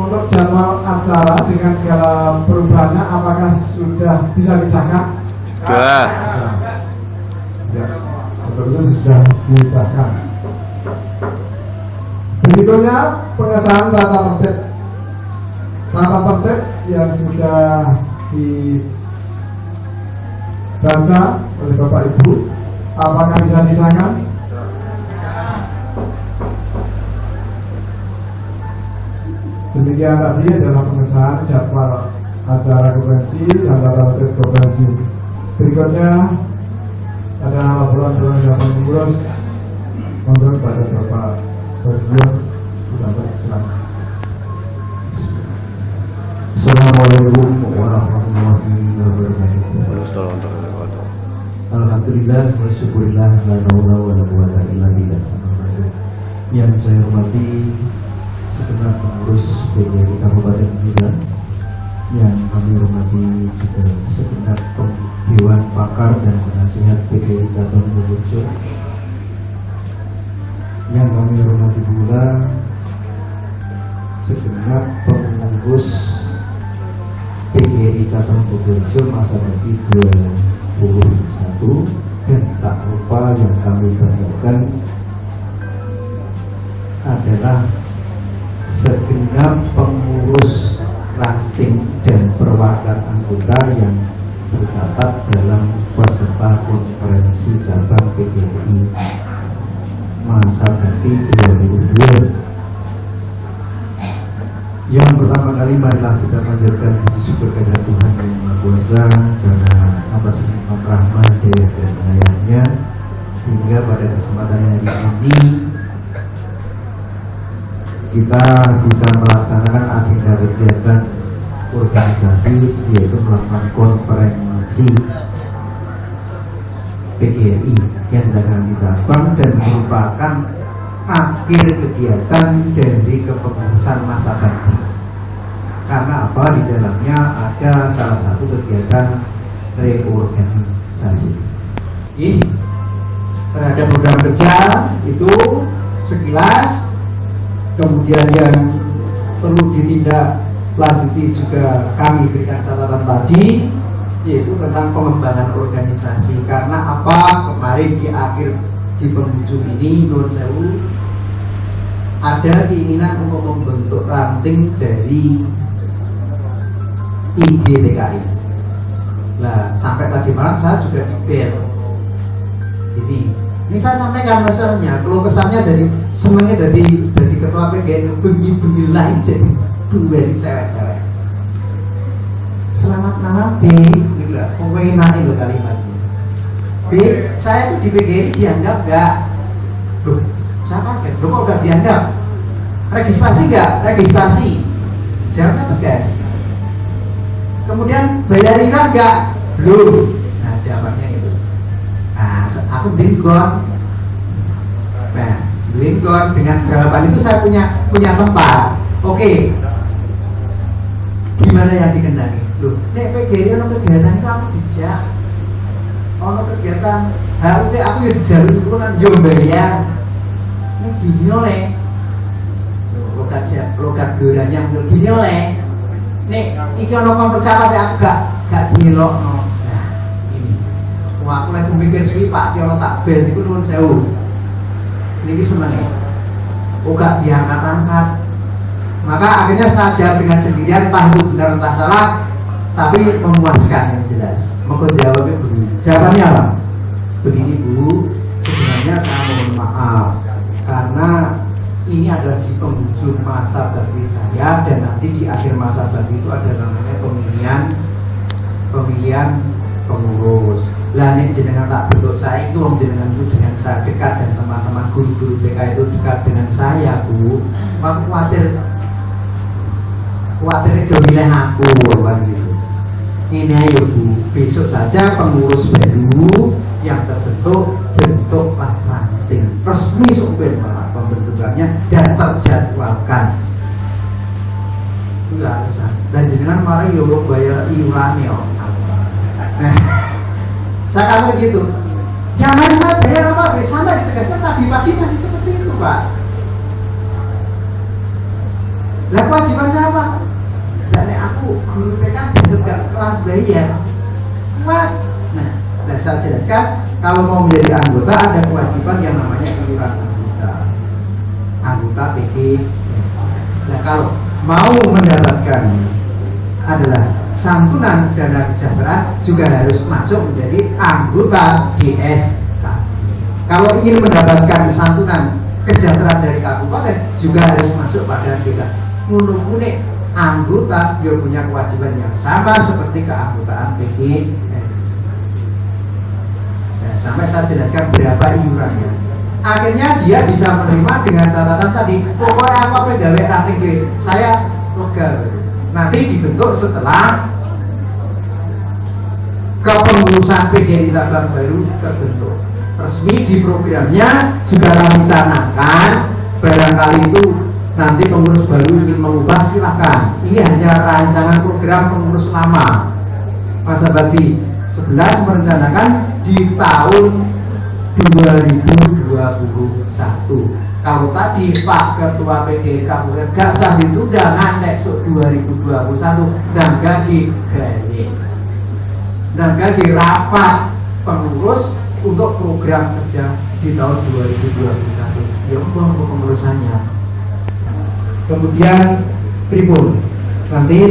Untuk jadwal acara dengan segala perubahannya apakah sudah bisa disahkan? Sudah. Ya, sudah disahkan. Berikutnya pengesahan tata tertib. Tata tertib yang sudah dibaca oleh Bapak Ibu, apakah bisa disahkan? Demikian tadi adalah pengesahan jadwal acara konferensi dan tertib konferensi. Berikutnya ada laporan perangkat pengurus untuk pada Bapak Berjuang sudah bersilakan. Assalamualaikum warahmatullahi wabarakatuh. Alhamdulillah wa syukurillah la naula wa la quwata illa billah. Yang saya hormati segenap pengurus PGRI Kabupaten Medan yang kami hormati juga segenap Dewan Pakar dan Penasihat PGRI Cabang Bogor yang kami hormati pula segenap pengurus PGRI Cabang Bogorjo masa bakti 2021 dan tak lupa yang kami banggakan adalah segenap pengurus ranting dan perwakilan anggota yang tercatat dalam peserta konferensi cabang PGRI masa bakti 2002 yang pertama kali marilah kita panjatkan puji syukur kepada Tuhan yang Maha Kuasa karena atas nikmat rahmat dan pengayahnya sehingga pada kesempatan hari ini kita bisa melaksanakan agenda kegiatan organisasi yaitu melakukan konferensi PGRI yang dilaksanakan di Sabang dan merupakan akhir kegiatan dari kepengurusan masa bakti karena apa? Di dalamnya ada salah satu kegiatan reorganisasi. Terhadap program kerja itu sekilas kemudian yang perlu ditindak lanjuti juga kami berikan catatan tadi yaitu tentang pengembangan organisasi karena apa kemarin di akhir di penghujung ini Nur Sewu ada keinginan untuk membentuk ranting dari IGTKI. Nah, sampai tadi malam saya juga di bel. Ini, ini saya sampaikan masalahnya. Kalau kesannya jadi jadi jadi ketua PGN bengi bengi lain jadi dua di cewek-cewek. Selamat malam B, gila, pokoknya itu kalimatnya. B, saya tuh di PGN dianggap nggak? Loh, saya kaget, loh kok nggak dianggap? Registrasi nggak? Registrasi. Jawabnya tegas. Kemudian bayar iuran nggak? Belum. Nah, jawabannya itu. Nah, aku dingkon. Dingkon dengan jawaban itu saya punya punya tempat. Oke. Gimana yang dikendaki? Loh, nek PGRI ono kegiatan itu aku dijak. Ono kegiatan harusnya aku ya dijalur itu kan yo bayar. Ini gini oleh logat logat duranya muncul gini oleh nih iki ono kon percaya aku gak gak dilokno nah ini wah aku lagi mikir suwi pak ki ono tak bel iku nuwun sewu niki semene oh gak diangkat-angkat. Maka akhirnya jawab dengan sendirian entah itu benar entah salah tapi memuaskan yang jelas. Mau jawabnya begini jawabannya apa? Begini bu. Sebenarnya saya mohon maaf karena ini adalah di penghujung masa bakti saya dan nanti di akhir masa bakti itu ada namanya pemilihan pemilihan pengurus lah ini jenengan tak saya itu om jenengan itu dengan saya dekat dan teman-teman guru-guru TK itu dekat dengan saya bu. Aku khawatir khawatir itu milih aku kan gitu. Ini ayo bu. Besok saja pengurus baru yang terbentuk bentuklah ranting resmi supir malah pembentukannya dan terjadwalkan. Itu alasan dan jenengan marah Allah bayar iuran ya saya kata gitu jangan bayar apa sampai ditegaskan tadi pagi masih seperti itu pak. Lah kewajibannya apa? Dan aku guru TK tetap gak kelar bayar. Kuat. Nah nah saya jelaskan. Kalau mau menjadi anggota ada kewajiban yang namanya iuran anggota. Anggota PG nah kalau mau mendapatkan adalah santunan dana kesejahteraan juga harus masuk menjadi anggota DSK. Kalau ingin mendapatkan santunan kesejahteraan dari kabupaten juga harus masuk pada kita. Mulu-mulu anggota yang punya kewajiban yang sama seperti keanggotaan PG. Nah, sampai saya jelaskan berapa iurannya. Akhirnya dia bisa menerima dengan catatan tadi, pokoknya apa pegawai ranting saya lega nanti dibentuk setelah kepengurusan PGRI Sabang baru terbentuk. Resmi di programnya juga rencanakan barangkali itu nanti pengurus baru ingin mengubah silahkan. Ini hanya rancangan program pengurus lama. Mas Abadi 11 merencanakan di tahun 2021 kalau tadi Pak Ketua PGK Kabupaten gak sah ditunda ngantek so 2021 dan gagi gaya dan gagi rapat pengurus untuk program kerja di tahun 2021 ya untuk pengurusannya? Kemudian Tribun nanti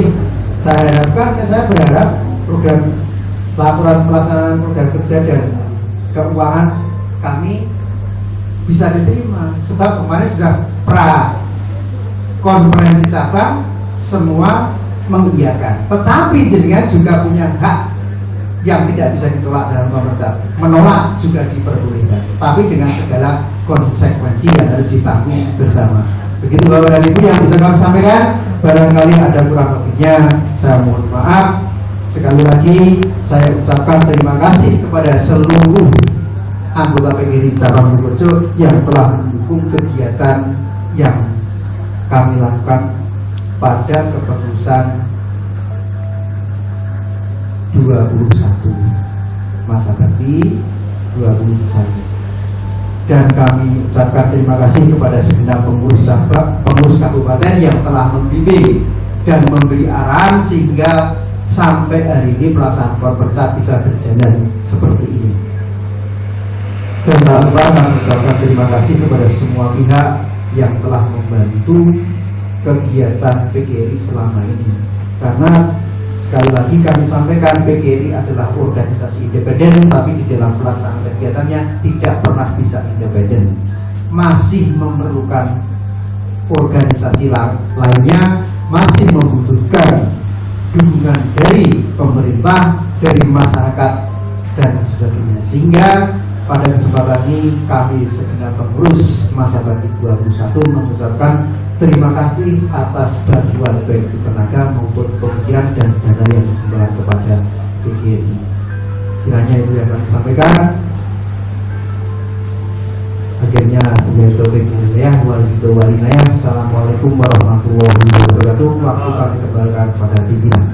saya harapkan saya berharap program laporan pelaksanaan program kerja dan keuangan kami bisa diterima. Sebab kemarin sudah pra konferensi cabang semua mengiyakan. Tetapi jenengan juga punya hak yang tidak bisa ditolak dalam memecat menolak juga diperbolehkan. Tapi dengan segala konsekuensi yang harus ditanggung bersama. Begitu bapak dan ibu yang bisa kami sampaikan barangkali ada kurang lebihnya saya mohon maaf. Sekali lagi saya ucapkan terima kasih kepada seluruh anggota PGRI cabang Purworejo yang telah mendukung kegiatan yang kami lakukan pada kepengurusan 21 masa bakti 21 dan kami ucapkan terima kasih kepada segenap pengurus sabak, pengurus kabupaten yang telah membimbing dan memberi arahan sehingga sampai hari ini pelaksanaan korporasi bisa berjalan seperti ini dan kami ucapkan terima kasih kepada semua pihak yang telah membantu kegiatan PGRI selama ini? Karena sekali lagi kami sampaikan PGRI adalah organisasi independen tapi di dalam pelaksanaan kegiatannya tidak pernah bisa independen. Masih memerlukan organisasi lainnya masih membutuhkan dukungan dari pemerintah dari masyarakat dan sebagainya. Sehingga pada kesempatan ini kami segenap pengurus masa bakti 21 mengucapkan terima kasih atas bantuan baik itu tenaga maupun pemikiran dan dana yang diberikan kepada PGRI. Kiranya itu yang kami sampaikan. Akhirnya dari topik ya walidu walinaya. Assalamualaikum warahmatullahi wabarakatuh. Waktu kami kembalikan kepada pimpinan.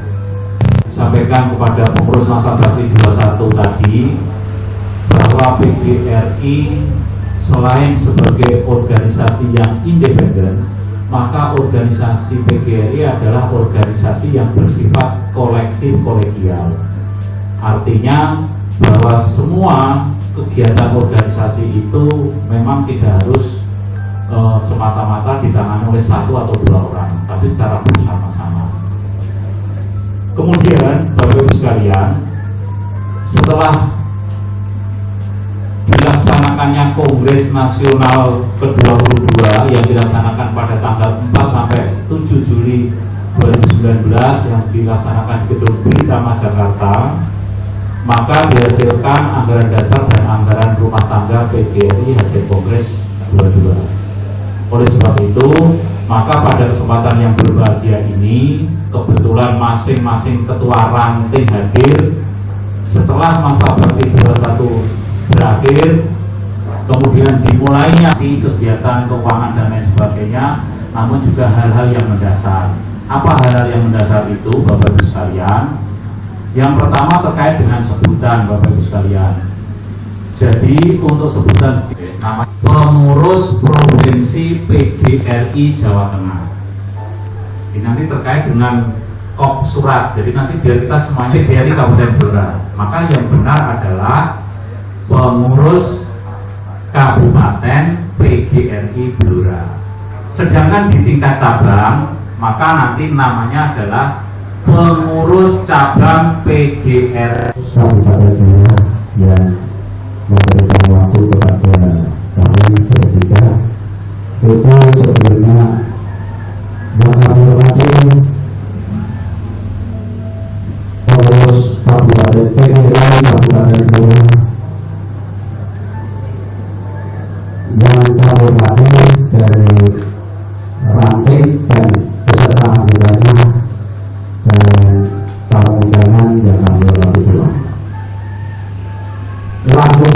Sampaikan kepada pengurus masa bakti 21 tadi bahwa PGRI selain sebagai organisasi yang independen, maka organisasi PGRI adalah organisasi yang bersifat kolektif kolegial. Artinya bahwa semua kegiatan organisasi itu memang tidak harus e, semata-mata ditangani oleh satu atau dua orang, tapi secara bersama-sama. Kemudian, Bapak Ibu sekalian, setelah dilaksanakannya Kongres Nasional ke-22 yang dilaksanakan pada tanggal 4 sampai 7 Juli 2019 yang dilaksanakan di Gedung Britama Jakarta. Maka dihasilkan anggaran dasar dan anggaran rumah tangga PGRI hasil Kongres 22 oleh sebab itu maka pada kesempatan yang berbahagia ini kebetulan masing-masing ketua ranting hadir. Setelah masa bakti 21 berakhir kemudian dimulainya si kegiatan keuangan dan lain sebagainya, namun juga hal-hal yang mendasar. Apa hal-hal yang mendasar itu, Bapak Ibu sekalian? Yang pertama terkait dengan sebutan, Bapak Ibu sekalian. Jadi untuk sebutan nama pengurus provinsi PDRI Jawa Tengah. Ini nanti terkait dengan kop surat. Jadi nanti biar kita semuanya PDRI Kabupaten Blora. Maka yang benar adalah pengurus kabupaten PGRI Blora. Sedangkan di tingkat cabang, maka nanti namanya adalah pengurus cabang PGRI Lagu.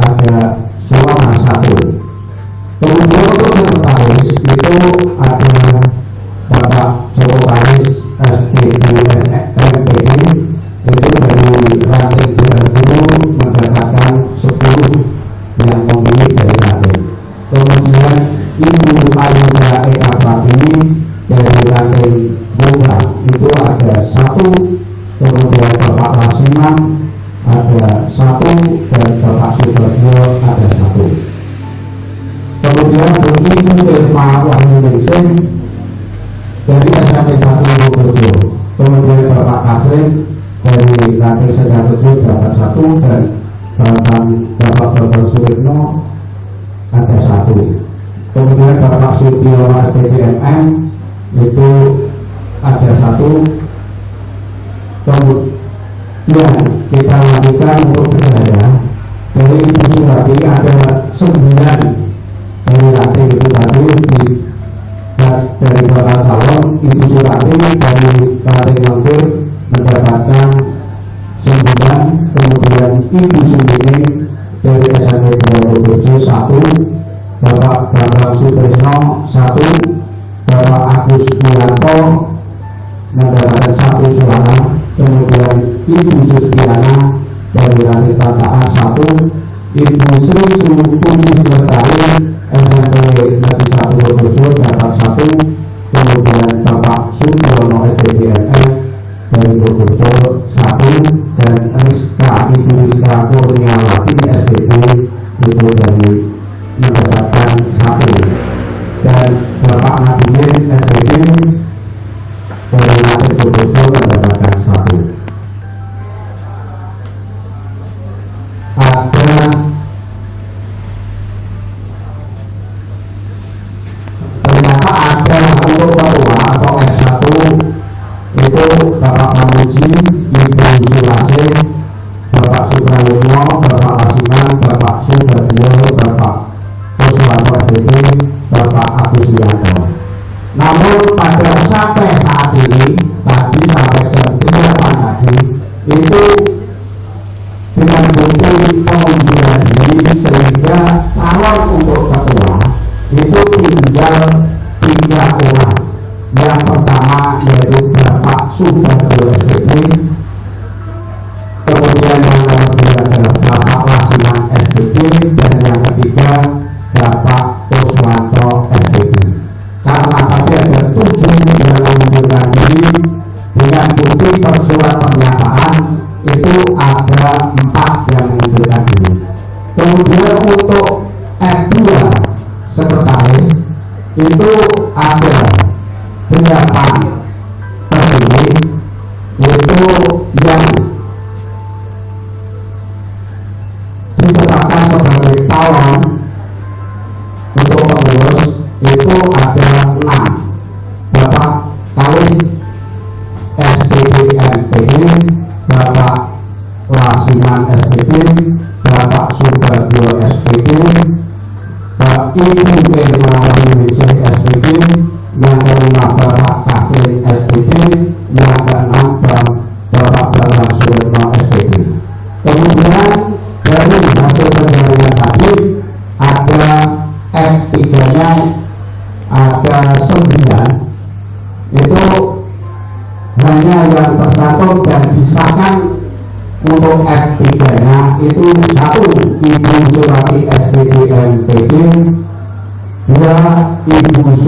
ada selama dari latih Seda Tujuh Delapan Satu dan Bapak Bapak Bapak Suripno ada satu. Kemudian Bapak Sutio TPMM itu ada satu. Kemudian kita lanjutkan untuk bergaya dari Ibu Surati ada sembilan dari latih itu tadi dari Bapak Salon Ibu Surati dari latih Mampir mendapatkan sembilan kemudian ibu sendiri dari SMP BPJ satu Bapak Bambang Sutrisno satu Bapak Agus Bulanto mendapatkan satu suara kemudian Ibu Sustiana dari Wanita Taat satu Ibu Sri Sukunis Lestari SMP Negeri 1 Bojo dapat satu Bapak Lasiman SPT, Bapak Subagio SPT, Pak Ibu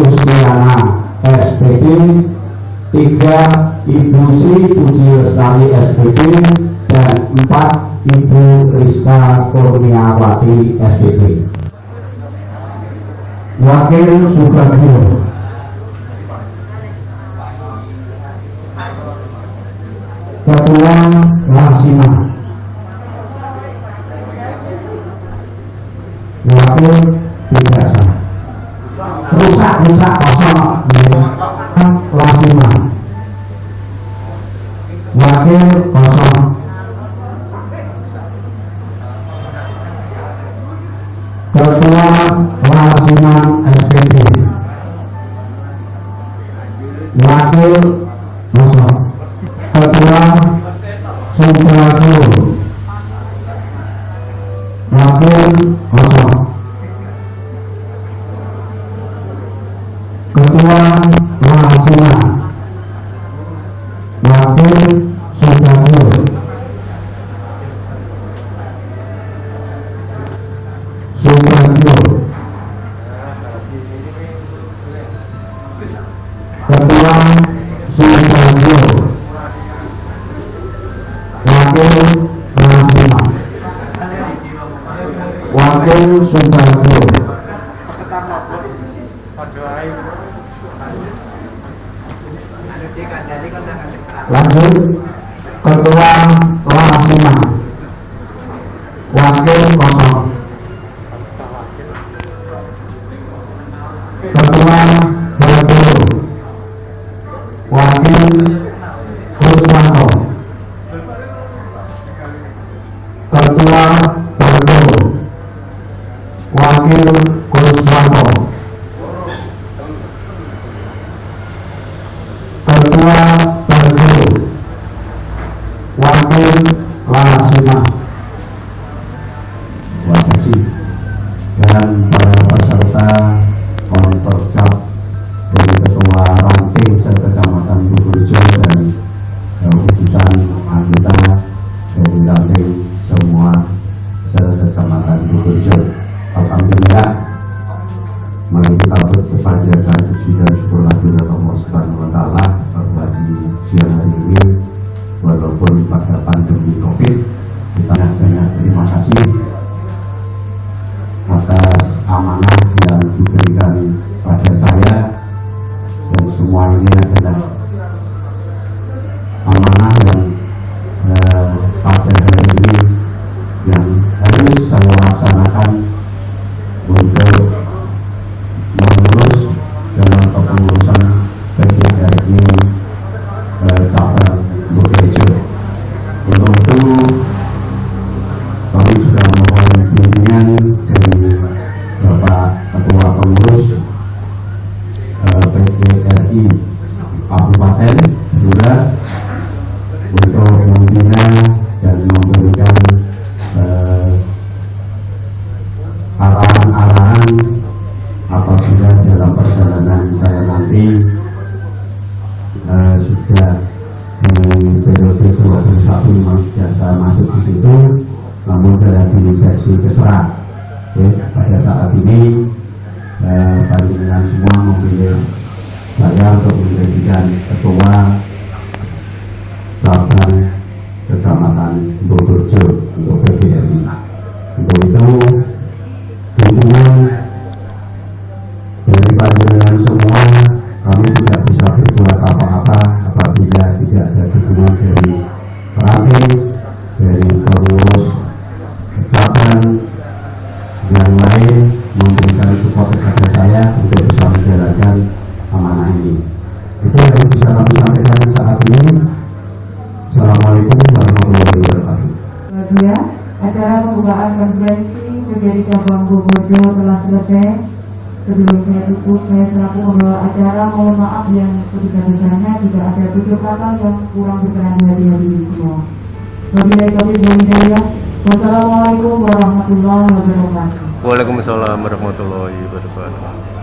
Husniana SPD 3 Ibu Si Puji Lestari SPD dan 4 Ibu Rizka Kurniawati SPD Wakil Subagio Ketua Laksima. Wakil Bidasa rusak-rusak kosong. Lasiman wakil kosong. Ketua lasiman SPD wakil Bagel Sutarno lanjut ketua Ketua Perguru Wakil Lasimah di seksi keserak Oke, pada saat ini eh, panjenengan semua memilih saya untuk menjadikan ketua cabang kecamatan Bodojo untuk PGRI. Untuk itu dukungan dari panjenengan semua kami tidak bisa berbuat apa-apa apabila tidak ada dukungan dari pelatih, dari pengurus cabang yang lain memberikan support kepada saya untuk bisa menjalankan amanah ini. Itu yang bisa kami sampaikan saat ini. Assalamualaikum warahmatullahi wabarakatuh. Kedua, acara pembukaan konferensi PGRI Cabang Bogorjo telah selesai. Sebelum saya tutup, saya selaku pembawa acara mohon maaf yang sebesar-besarnya jika ada tutur kata yang kurang berkenan di hati hadirin semua. Wabillahi taufiq wal hidayah. Wassalamualaikum warahmatullahi wabarakatuh. Waalaikumsalam warahmatullahi wabarakatuh.